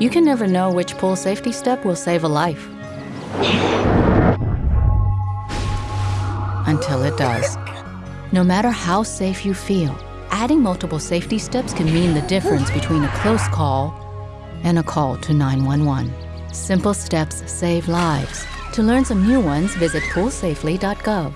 You can never know which pool safety step will save a life. Until it does. No matter how safe you feel, adding multiple safety steps can mean the difference between a close call and a call to 911. Simple steps save lives. To learn some new ones, visit poolsafely.gov.